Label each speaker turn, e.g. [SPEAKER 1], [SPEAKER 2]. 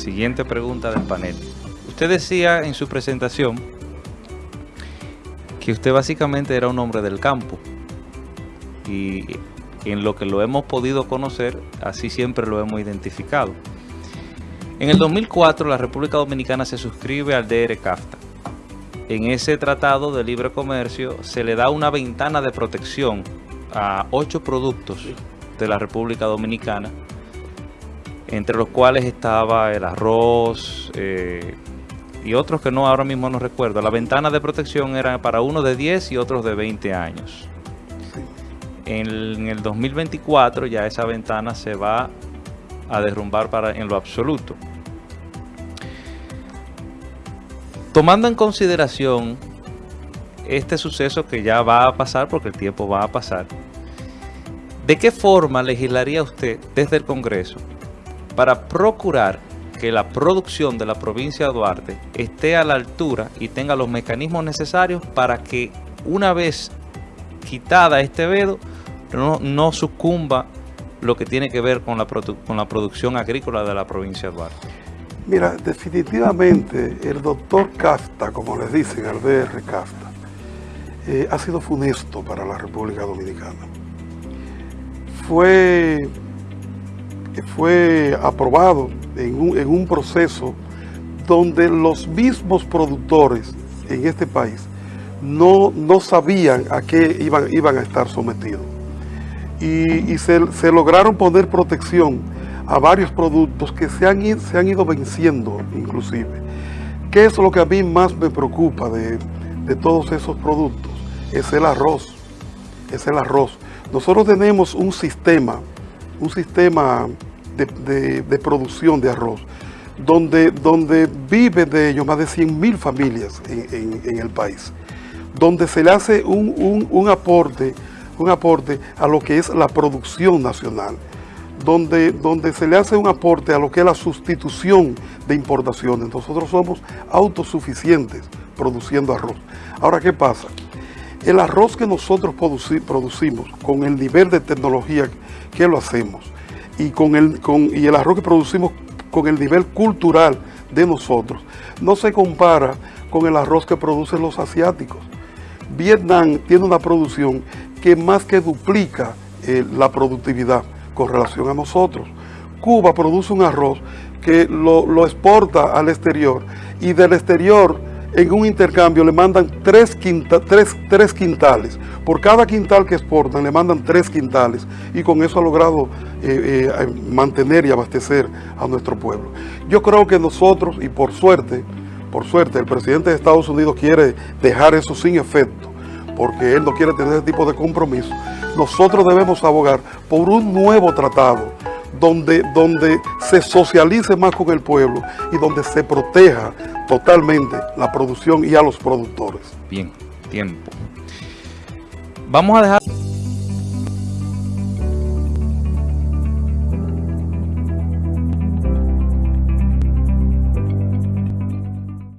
[SPEAKER 1] siguiente pregunta del panel. Usted decía en su presentación que usted básicamente era un hombre del campo y en lo que lo hemos podido conocer, así siempre lo hemos identificado. En el 2004 la República Dominicana se suscribe al DR-CAFTA. En ese tratado de libre comercio se le da una ventana de protección a ocho productos de la República Dominicana, entre los cuales estaba el arroz eh, y otros que no ahora mismo no recuerdo. La ventana de protección era para uno de 10 y otros de 20 años. En, el 2024 ya esa ventana se va a derrumbar para, en lo absoluto. Tomando en consideración este suceso que ya va a pasar, porque el tiempo va a pasar, ¿de qué forma legislaría usted desde el Congreso para procurar que la producción de la provincia de Duarte esté a la altura y tenga los mecanismos necesarios para que una vez quitada este vedo, no, sucumba lo que tiene que ver con la, con la producción agrícola de la provincia de Duarte?
[SPEAKER 2] Mira, definitivamente el doctor Casta, como les dicen al DR Casta, eh, ha sido funesto para la República Dominicana. Fue, fue aprobado en un, proceso donde los mismos productores en este país no, no sabían a qué iban, iban a estar sometidos y, se, lograron poner protección a varios productos que se han, se han ido venciendo inclusive. ¿Qué es lo que a mí más me preocupa de, todos esos productos? Es el arroz, es el arroz. Nosotros tenemos un sistema, un sistema de, producción de arroz, donde, donde vive de ellos más de 100 mil familias en, el país, donde se le hace un, un aporte un aporte a lo que es la producción nacional, donde, donde se le hace un aporte a lo que es la sustitución de importaciones. Nosotros somos autosuficientes produciendo arroz. Ahora, ¿qué pasa? El arroz que nosotros producimos con el nivel de tecnología que lo hacemos y, con el, con, y el arroz que producimos con el nivel cultural de nosotros, no se compara con el arroz que producen los asiáticos. Vietnam tiene una producción que más que duplica eh, la productividad con relación a nosotros. Cuba produce un arroz que lo, exporta al exterior y del exterior en un intercambio le mandan tres, quintales. Por cada quintal que exportan le mandan tres quintales y con eso ha logrado eh, eh, mantener y abastecer a nuestro pueblo. Yo creo que nosotros, y por suerte, por suerte, el presidente de Estados Unidos quiere dejar eso sin efecto porque él no quiere tener ese tipo de compromiso, nosotros debemos abogar por un nuevo tratado donde, donde se socialice más con el pueblo y donde se proteja totalmente la producción y a los productores.
[SPEAKER 1] Bien, tiempo. Vamos a dejar...